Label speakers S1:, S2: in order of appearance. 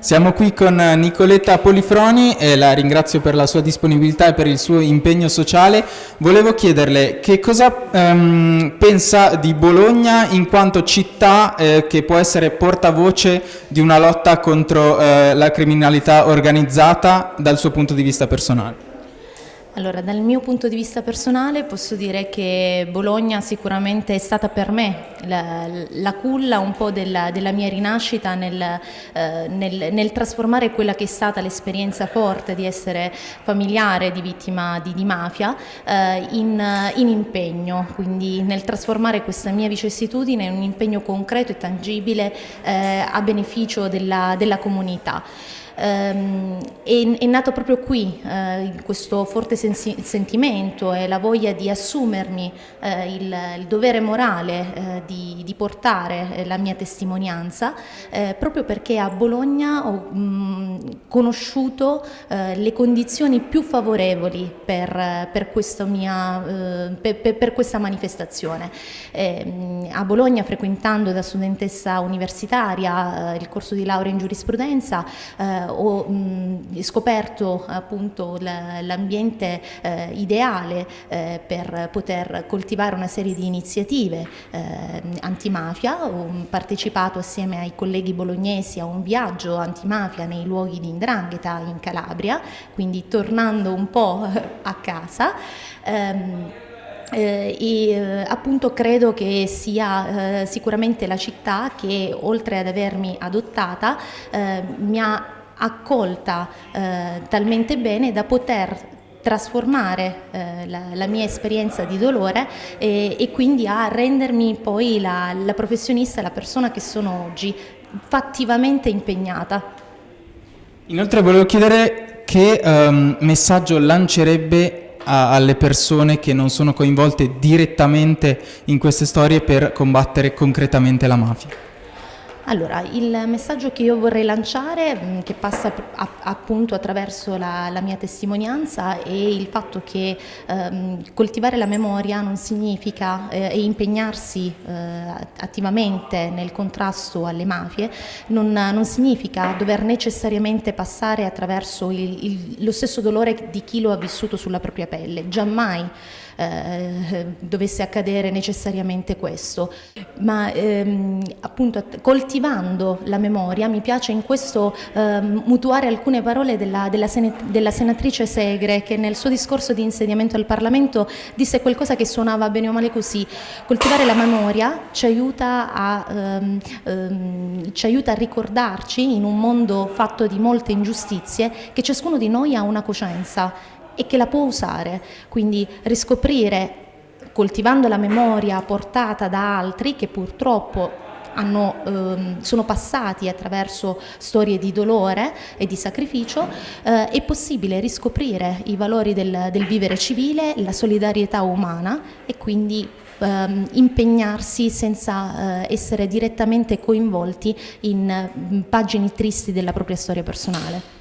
S1: Siamo qui con Nicoletta Polifroni e la ringrazio per la sua disponibilità e per il suo impegno sociale. Volevo chiederle che cosa ehm, pensa di Bologna in quanto città eh, che può essere portavoce di una lotta contro eh, la criminalità organizzata dal suo punto di vista personale.
S2: Allora, dal mio punto di vista personale posso dire che Bologna sicuramente è stata per me la, la culla un po' della, della mia rinascita nel, eh, nel, nel, trasformare quella che è stata l'esperienza forte di essere familiare di vittima di, di mafia eh, in, in, impegno, quindi nel trasformare questa mia vicissitudine in un impegno concreto e tangibile eh, a beneficio della, della comunità ehm, è, è, nato proprio qui eh, questo forte sentimento e la voglia di assumermi eh, il, il, dovere morale eh, di, portare eh, la mia testimonianza eh, proprio perché a Bologna ho mh, conosciuto eh, le condizioni più favorevoli per, per, mia, per, per questa manifestazione. Ehm, a Bologna frequentando da studentessa universitaria il corso di laurea in giurisprudenza ho mh, scoperto appunto l'ambiente eh, ideale eh, per poter coltivare una serie di iniziative eh, antimafia, ho partecipato assieme ai colleghi bolognesi a un viaggio antimafia nei luoghi di Indrangheta in Calabria, quindi tornando un po' a casa. Ehm, eh, e eh, appunto credo che sia eh, sicuramente la città che oltre ad avermi adottata eh, mi ha accolta eh, talmente bene da poter trasformare eh, la, la, mia esperienza di dolore e, e quindi a rendermi poi la, la, professionista, la persona che sono oggi, fattivamente impegnata.
S1: Inoltre volevo chiedere che um, messaggio lancerebbe a, alle persone che non sono coinvolte direttamente in queste storie per combattere concretamente la mafia.
S2: Allora, il messaggio che io vorrei lanciare, mm, che passa appunto attraverso la, la, mia testimonianza, è il fatto che ehm, coltivare la memoria non significa eh, impegnarsi eh, attivamente nel contrasto alle mafie, non, non, significa dover necessariamente passare attraverso il, il, lo stesso dolore di chi lo ha vissuto sulla propria pelle, giammai eh, dovesse accadere necessariamente questo, ma ehm, appunto coltivando la memoria mi piace in questo ehm, mutuare alcune parole della, della, della, senatrice Segre che nel suo discorso di insediamento al Parlamento disse qualcosa che suonava bene o male così, coltivare la memoria ci aiuta a, ehm, ehm ci aiuta a ricordarci in un mondo fatto di molte ingiustizie che ciascuno di noi ha una coscienza e che la può usare, quindi riscoprire coltivando la memoria portata da altri che purtroppo hanno, ehm, sono passati attraverso storie di dolore e di sacrificio, eh, è possibile riscoprire i valori del, del, vivere civile, la solidarietà umana e quindi ehm, impegnarsi senza eh, essere direttamente coinvolti in, in pagine tristi della propria storia personale.